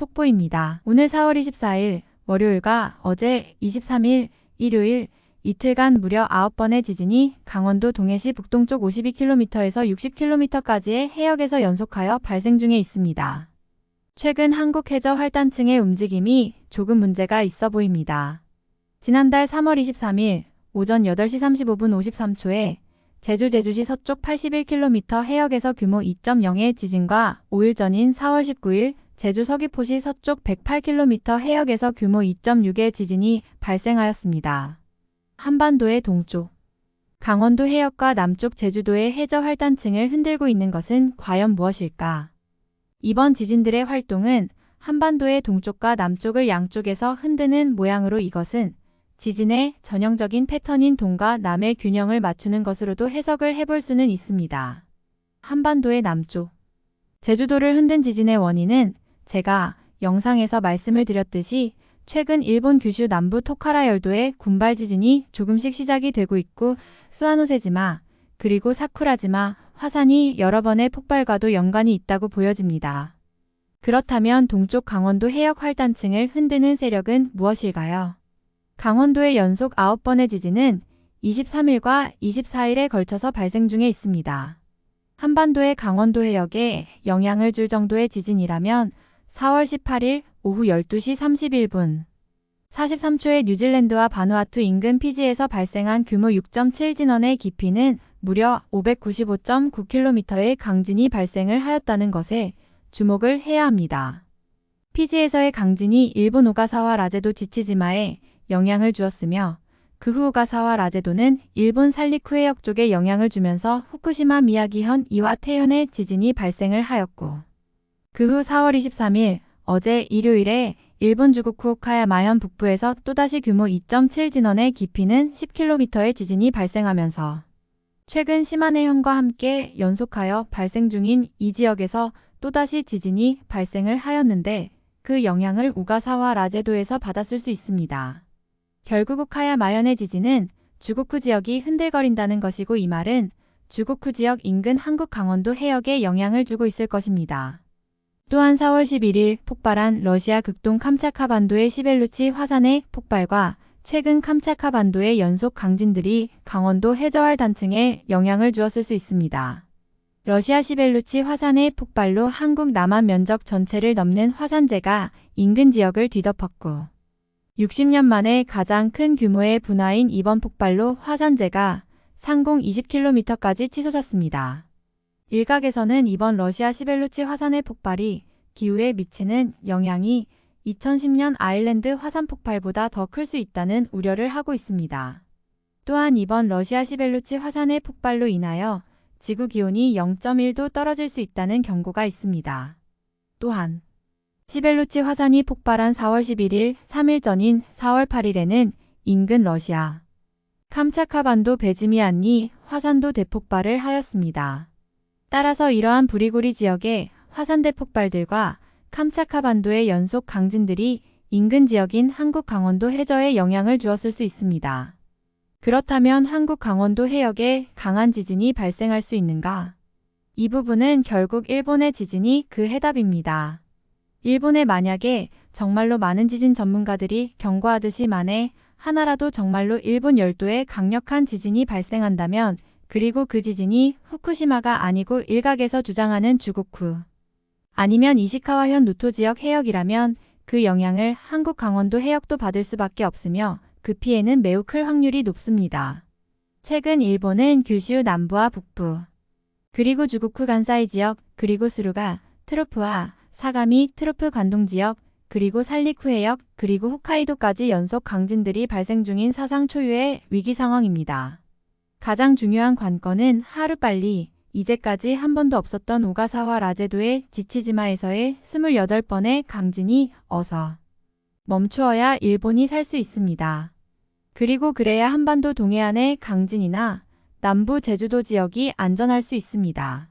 속보입니다. 오늘 4월 24일 월요일과 어제 23일 일요일 이틀간 무려 9번의 지진이 강원도 동해시 북동쪽 52km에서 60km까지의 해역에서 연속하여 발생 중에 있습니다. 최근 한국 해저 활단층의 움직임이 조금 문제가 있어 보입니다. 지난달 3월 23일 오전 8시 35분 53초에 제주 제주시 서쪽 81km 해역에서 규모 2.0의 지진과 5일 전인 4월 19일 제주 서귀포시 서쪽 108km 해역에서 규모 2.6의 지진이 발생하였습니다. 한반도의 동쪽, 강원도 해역과 남쪽 제주도의 해저 활단층을 흔들고 있는 것은 과연 무엇일까? 이번 지진들의 활동은 한반도의 동쪽과 남쪽을 양쪽에서 흔드는 모양으로 이것은 지진의 전형적인 패턴인 동과 남의 균형을 맞추는 것으로도 해석을 해볼 수는 있습니다. 한반도의 남쪽 제주도를 흔든 지진의 원인은 제가 영상에서 말씀을 드렸듯이 최근 일본 규슈 남부 토카라 열도의 군발 지진이 조금씩 시작이 되고 있고 스와노세지마 그리고 사쿠라지마 화산이 여러 번의 폭발과도 연관이 있다고 보여집니다. 그렇다면 동쪽 강원도 해역 활단층을 흔드는 세력은 무엇일까요? 강원도의 연속 9번의 지진은 23일과 24일에 걸쳐서 발생 중에 있습니다. 한반도의 강원도 해역에 영향을 줄 정도의 지진이라면 4월 18일 오후 12시 31분 43초에 뉴질랜드와 바누아투 인근 피지에서 발생한 규모 6.7 진원의 깊이는 무려 595.9km의 강진이 발생을 하였다는 것에 주목을 해야 합니다. 피지에서의 강진이 일본 오가사와 라제도 지치지마에 영향을 주었으며 그 후 오가사와 라제도는 일본 살리쿠 해역 쪽에 영향을 주면서 후쿠시마 미야기현 이와태현의 지진이 발생을 하였고 그 후 4월 23일 어제 일요일에 일본 주국 후오카야 마현 북부에서 또다시 규모 2.7 진원의 깊이는 10km의 지진이 발생하면서 최근 시마네현과 함께 연속하여 발생 중인 이 지역에서 또다시 지진이 발생을 하였는데 그 영향을 우가사와 라제도에서 받았을 수 있습니다. 결국 우카야 마현의 지진은 주고쿠 지역이 흔들거린다는 것이고 이 말은 주고쿠 지역 인근 한국 강원도 해역에 영향을 주고 있을 것입니다. 또한 4월 11일 폭발한 러시아 극동 캄차카 반도의 시벨루치 화산의 폭발과 최근 캄차카 반도의 연속 강진들이 강원도 해저활 단층에 영향을 주었을 수 있습니다. 러시아 시벨루치 화산의 폭발로 한국 남한 면적 전체를 넘는 화산재가 인근 지역을 뒤덮었고 60년 만에 가장 큰 규모의 분화인 이번 폭발로 화산재가 상공 20km까지 치솟았습니다. 일각에서는 이번 러시아 시벨루치 화산의 폭발이 기후에 미치는 영향이 2010년 아일랜드 화산 폭발보다 더 클 수 있다는 우려를 하고 있습니다. 또한 이번 러시아 시벨루치 화산의 폭발로 인하여 지구 기온이 0.1도 떨어질 수 있다는 경고가 있습니다. 또한 시벨루치 화산이 폭발한 4월 11일 3일 전인 4월 8일에는 인근 러시아 캄차카반도 베즈미안니 화산도 대폭발을 하였습니다. 따라서 이러한 부리고리 지역의 화산대 폭발들과 캄차카 반도의 연속 강진들이 인근 지역인 한국 강원도 해저에 영향을 주었을 수 있습니다. 그렇다면 한국 강원도 해역에 강한 지진이 발생할 수 있는가? 이 부분은 결국 일본의 지진이 그 해답입니다. 일본에 만약에 정말로 많은 지진 전문가들이 경고하듯이 만에 하나라도 정말로 일본 열도에 강력한 지진이 발생한다면 그리고 그 지진이 후쿠시마가 아니고 일각에서 주장하는 주고쿠 아니면 이시카와현 노토 지역 해역이라면 그 영향을 한국 강원도 해역도 받을 수밖에 없으며 그 피해는 매우 클 확률이 높습니다. 최근 일본은 규슈 남부와 북부, 그리고 주고쿠 간사이 지역, 그리고 스루가 trough와 사가미 trough 관동 지역, 그리고 산리쿠 해역, 그리고 홋카이도까지 연속 강진들이 발생 중인 사상 초유의 위기 상황입니다. 가장 중요한 관건은 하루빨리 이제까지 한 번도 없었던 오가사와라 제도의 치치지마에서의 28번의 강진이 어서 멈추어야 일본이 살 수 있습니다. 그리고 그래야 한반도 동해안의 강진이나 남부 제주도 지역이 안전할 수 있습니다.